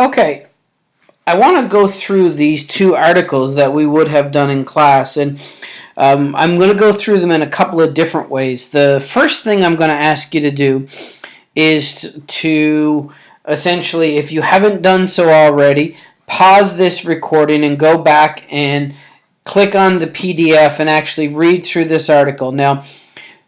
Okay, I want to go through these two articles that we would have done in class, and um, I'm going to go through them in a couple of different ways. The first thing I'm going to ask you to do is to essentially, if you haven't done so already, pause this recording and go back and click on the PDF and actually read through this article. Now,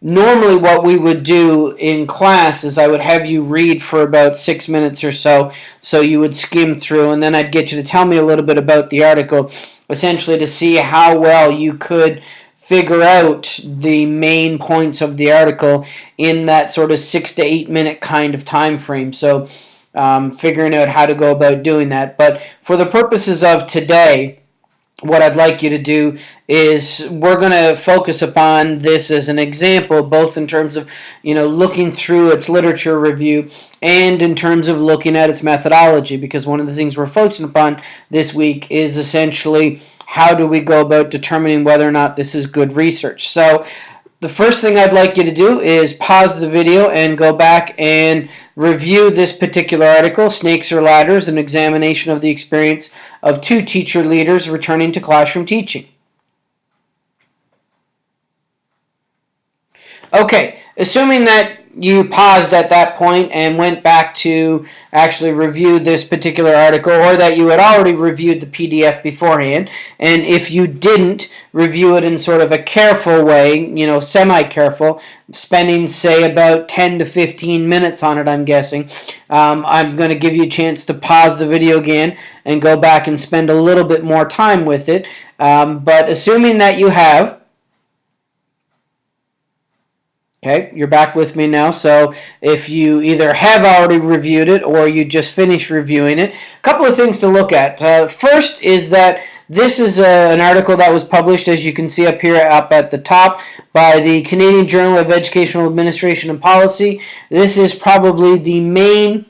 normally what we would do in class is I would have you read for about six minutes or so, so you would skim through, and then I'd get you to tell me a little bit about the article, essentially to see how well you could figure out the main points of the article in that sort of six to eight minute kind of time frame. So um, figuring out how to go about doing that. But for the purposes of today, what I'd like you to do is we're going to focus upon this as an example, both in terms of, you know, looking through its literature review and in terms of looking at its methodology, because one of the things we're focusing upon this week is essentially how do we go about determining whether or not this is good research. So the first thing I'd like you to do is pause the video and go back and review this particular article, Snakes or Ladders, an examination of the experience of two teacher leaders returning to classroom teaching. Okay, assuming that you paused at that point and went back to actually review this particular article or that you had already reviewed the PDF beforehand and if you didn't review it in sort of a careful way, you know, semi-careful, spending say about 10 to 15 minutes on it I'm guessing, um, I'm going to give you a chance to pause the video again and go back and spend a little bit more time with it. Um, but assuming that you have, Okay, you're back with me now. So if you either have already reviewed it or you just finished reviewing it, a couple of things to look at. Uh, first is that this is a, uh, an article that was published, as you can see up here up at the top, by the Canadian Journal of Educational Administration and Policy. This is probably the main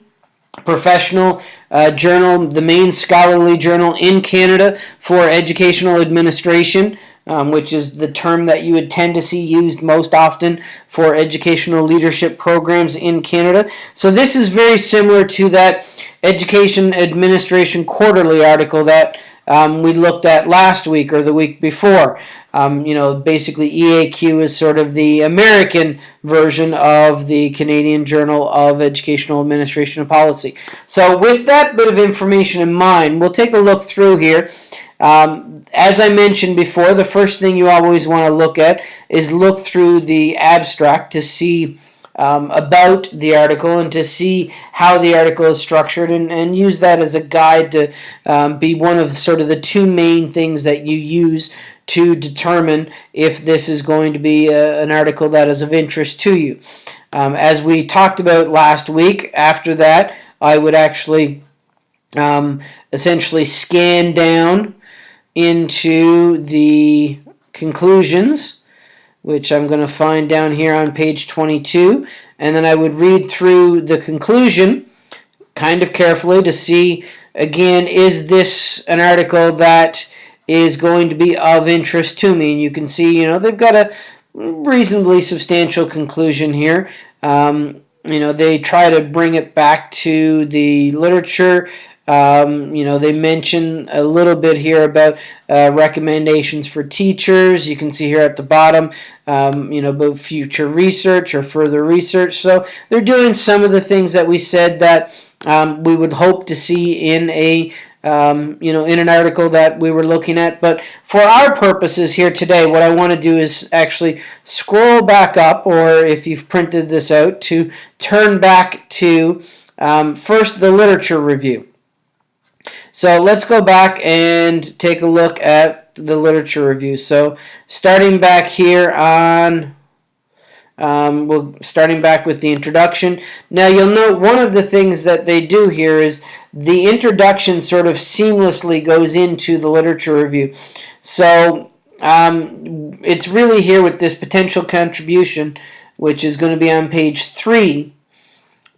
professional uh, journal, the main scholarly journal in Canada for educational administration um, which is the term that you would tend to see used most often for educational leadership programs in Canada. So this is very similar to that Education Administration Quarterly article that um, we looked at last week or the week before. Um, you know, basically EAQ is sort of the American version of the Canadian Journal of Educational Administration and Policy. So with that bit of information in mind, we'll take a look through here um, as I mentioned before, the first thing you always want to look at is look through the abstract to see um, about the article and to see how the article is structured and, and use that as a guide to um, be one of sort of the two main things that you use to determine if this is going to be a, an article that is of interest to you. Um, as we talked about last week, after that, I would actually um, essentially scan down into the conclusions, which I'm going to find down here on page 22, and then I would read through the conclusion kind of carefully to see, again, is this an article that is going to be of interest to me? And you can see, you know, they've got a reasonably substantial conclusion here. Um, you know, they try to bring it back to the literature um, you know, they mention a little bit here about uh, recommendations for teachers. You can see here at the bottom, um, you know, about future research or further research. So they're doing some of the things that we said that um, we would hope to see in a um, you know, in an article that we were looking at. But for our purposes here today, what I want to do is actually scroll back up, or if you've printed this out, to turn back to um, first the literature review. So let's go back and take a look at the literature review. So starting back here on, um, we'll starting back with the introduction. Now you'll note one of the things that they do here is the introduction sort of seamlessly goes into the literature review. So um, it's really here with this potential contribution, which is going to be on page three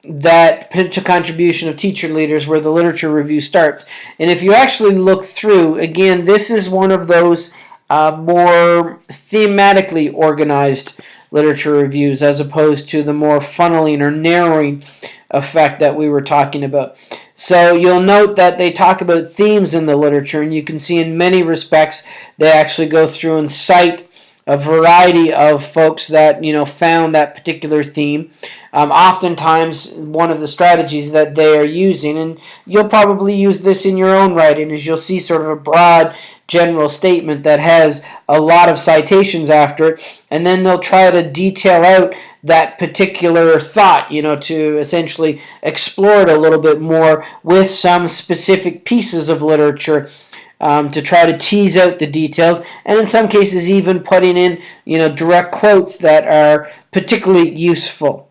that potential contribution of teacher leaders where the literature review starts. And if you actually look through, again, this is one of those uh, more thematically organized literature reviews as opposed to the more funneling or narrowing effect that we were talking about. So you'll note that they talk about themes in the literature, and you can see in many respects they actually go through and cite a variety of folks that you know found that particular theme. Um, oftentimes, one of the strategies that they are using, and you'll probably use this in your own writing, is you'll see sort of a broad general statement that has a lot of citations after it, and then they'll try to detail out that particular thought, you know, to essentially explore it a little bit more with some specific pieces of literature um, to try to tease out the details, and in some cases even putting in you know direct quotes that are particularly useful.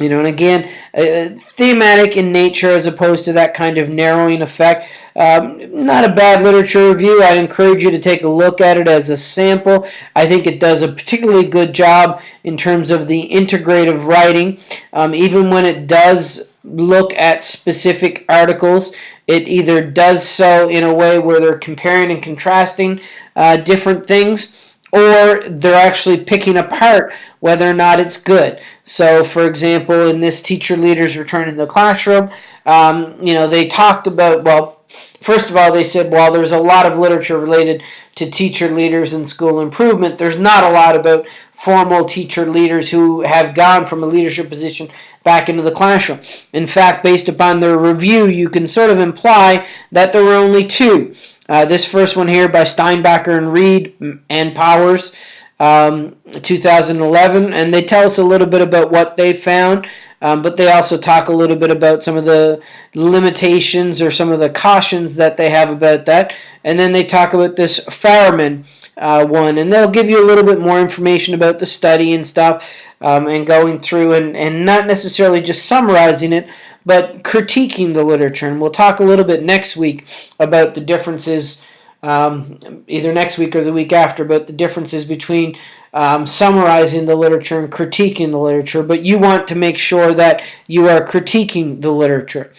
You know, and again, uh, thematic in nature as opposed to that kind of narrowing effect. Um, not a bad literature review. I'd encourage you to take a look at it as a sample. I think it does a particularly good job in terms of the integrative writing. Um, even when it does look at specific articles, it either does so in a way where they're comparing and contrasting uh, different things, or they're actually picking apart whether or not it's good. So, for example, in this teacher leaders return to the classroom, um, you know, they talked about, well, first of all, they said, while there's a lot of literature related to teacher leaders and school improvement, there's not a lot about formal teacher leaders who have gone from a leadership position back into the classroom. In fact, based upon their review, you can sort of imply that there were only two. Uh, this first one here by Steinbacher and Reed and Powers, um, 2011, and they tell us a little bit about what they found. Um, but they also talk a little bit about some of the limitations or some of the cautions that they have about that. And then they talk about this Farriman uh, one, and they'll give you a little bit more information about the study and stuff, um, and going through and, and not necessarily just summarizing it, but critiquing the literature. And we'll talk a little bit next week about the differences, um, either next week or the week after, but the differences between um, summarizing the literature and critiquing the literature. But you want to make sure that you are critiquing the literature.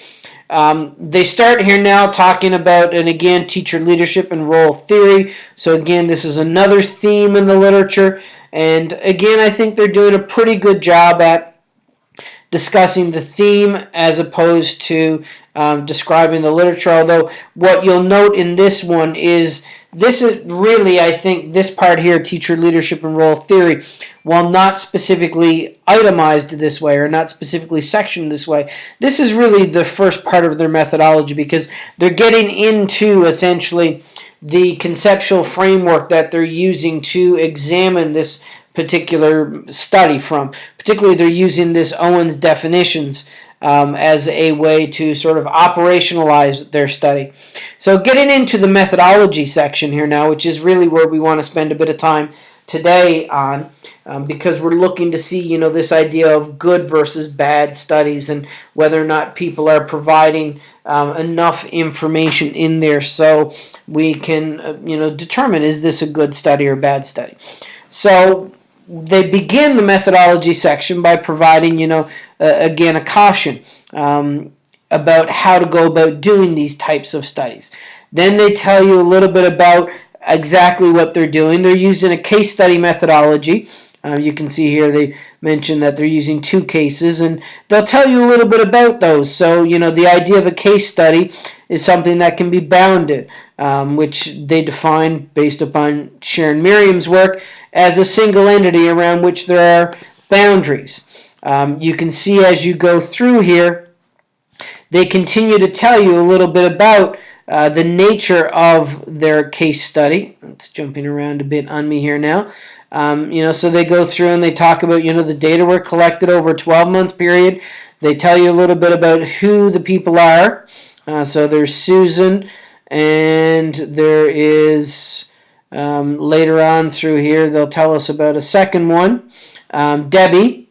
Um, they start here now talking about, and again, teacher leadership and role theory. So, again, this is another theme in the literature. And again, I think they're doing a pretty good job at discussing the theme as opposed to um, describing the literature. Although, what you'll note in this one is this is really, I think, this part here, teacher leadership and role theory, while not specifically itemized this way or not specifically sectioned this way, this is really the first part of their methodology because they're getting into essentially the conceptual framework that they're using to examine this particular study from. Particularly, they're using this Owen's definitions um, as a way to sort of operationalize their study. So getting into the methodology section here now, which is really where we want to spend a bit of time today on, um, because we're looking to see, you know, this idea of good versus bad studies and whether or not people are providing um, enough information in there so we can, uh, you know, determine is this a good study or bad study. So they begin the methodology section by providing, you know, uh, again, a caution um, about how to go about doing these types of studies. Then they tell you a little bit about exactly what they're doing. They're using a case study methodology. Uh, you can see here they mention that they're using two cases, and they'll tell you a little bit about those. So, you know, the idea of a case study is something that can be bounded, um, which they define based upon Sharon Merriam's work as a single entity around which there are boundaries. Um, you can see as you go through here, they continue to tell you a little bit about uh, the nature of their case study. It's jumping around a bit on me here now. Um, you know, so they go through and they talk about, you know, the data were collected over a 12-month period. They tell you a little bit about who the people are. Uh, so there's Susan, and there is, um, later on through here, they'll tell us about a second one. Um, Debbie,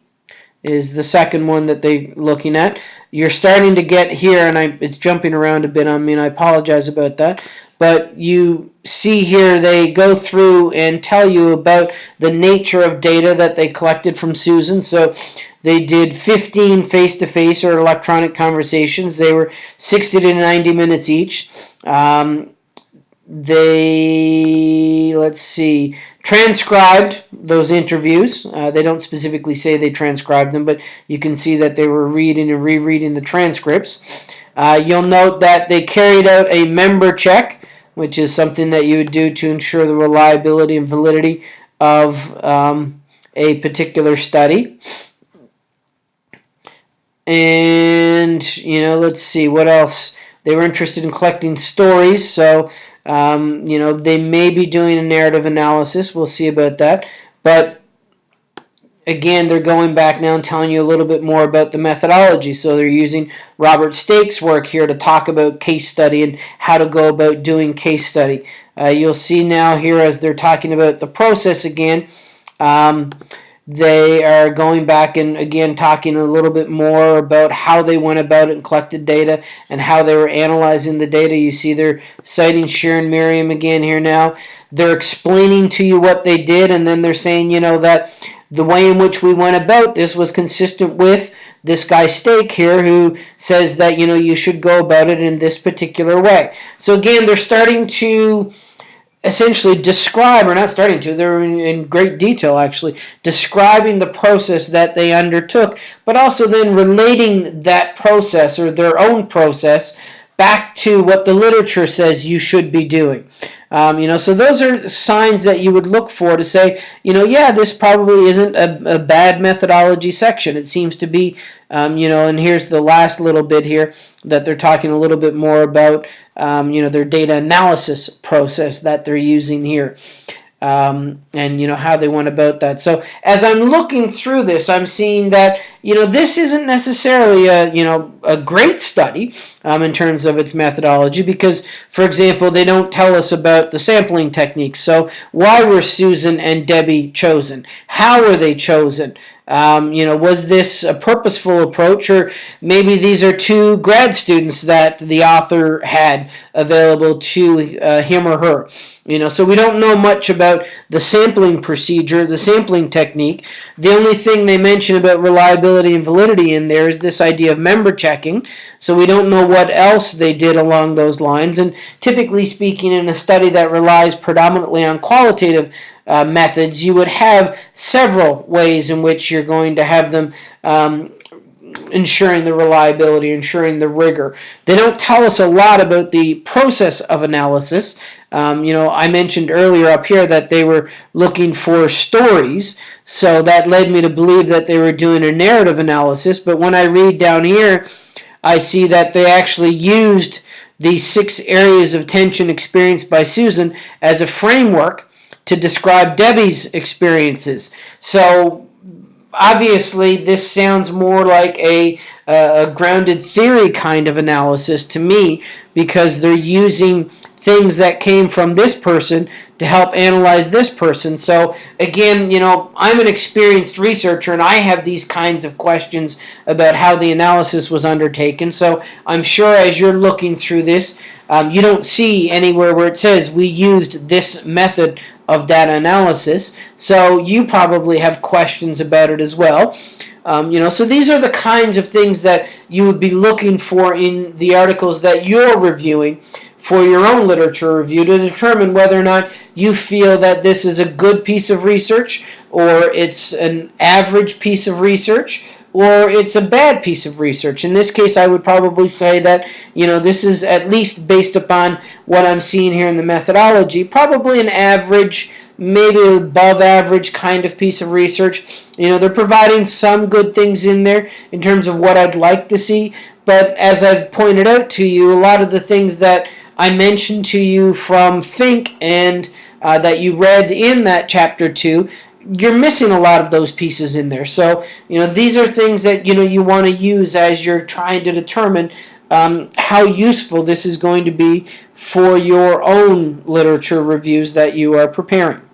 is the second one that they're looking at. You're starting to get here, and I, it's jumping around a bit on me, and I apologize about that. But you see here they go through and tell you about the nature of data that they collected from Susan. So they did 15 face-to-face -face or electronic conversations. They were 60 to 90 minutes each. Um, they let's see transcribed those interviews. Uh, they don't specifically say they transcribed them but you can see that they were reading and rereading the transcripts. Uh, you'll note that they carried out a member check which is something that you would do to ensure the reliability and validity of um, a particular study. And you know let's see what else? They were interested in collecting stories so um, you know, they may be doing a narrative analysis. We'll see about that. But again, they're going back now and telling you a little bit more about the methodology. So they're using Robert Stake's work here to talk about case study and how to go about doing case study. Uh, you'll see now here as they're talking about the process again. Um, they are going back and again talking a little bit more about how they went about it and collected data and how they were analyzing the data. You see they're citing Sharon Merriam again here now. They're explaining to you what they did and then they're saying, you know, that the way in which we went about this was consistent with this guy Stake here who says that, you know, you should go about it in this particular way. So again, they're starting to essentially describe, or not starting to, they're in, in, great detail actually, describing the process that they undertook, but also then relating that process or their own process back to what the literature says you should be doing. Um, you know, so those are signs that you would look for to say, you know, yeah, this probably isn't a, a bad methodology section. It seems to be, um, you know, and here's the last little bit here that they're talking a little bit more about, um, you know, their data analysis process that they're using here um, and you know how they went about that. So as I'm looking through this, I'm seeing that you know this isn't necessarily a you know a great study um, in terms of its methodology because, for example, they don't tell us about the sampling techniques. So why were Susan and Debbie chosen? How were they chosen? Um, you know, was this a purposeful approach, or maybe these are two grad students that the author had available to uh, him or her? You know, so we don't know much about the sampling procedure, the sampling technique. The only thing they mention about reliability and validity in there is this idea of member checking. So we don't know what else they did along those lines. And typically speaking, in a study that relies predominantly on qualitative uh, methods, you would have several ways in which you're going to have them um, ensuring the reliability, ensuring the rigor. They don't tell us a lot about the process of analysis. Um, you know, I mentioned earlier up here that they were looking for stories, so that led me to believe that they were doing a narrative analysis. But when I read down here, I see that they actually used the six areas of tension experienced by Susan as a framework to describe Debbie's experiences. So obviously this sounds more like a, a grounded theory kind of analysis to me because they're using things that came from this person to help analyze this person. So again, you know, I'm an experienced researcher and I have these kinds of questions about how the analysis was undertaken. So I'm sure as you're looking through this, um, you don't see anywhere where it says we used this method of data analysis. So you probably have questions about it as well. Um, you know, so these are the kinds of things that you would be looking for in the articles that you're reviewing for your own literature review to determine whether or not you feel that this is a good piece of research or it's an average piece of research or it's a bad piece of research. In this case, I would probably say that, you know, this is at least based upon what I'm seeing here in the methodology, probably an average, maybe above average kind of piece of research. You know, they're providing some good things in there in terms of what I'd like to see, but as I've pointed out to you, a lot of the things that I mentioned to you from Fink and uh, that you read in that chapter 2 you're missing a lot of those pieces in there. So, you know, these are things that, you know, you want to use as you're trying to determine um, how useful this is going to be for your own literature reviews that you are preparing.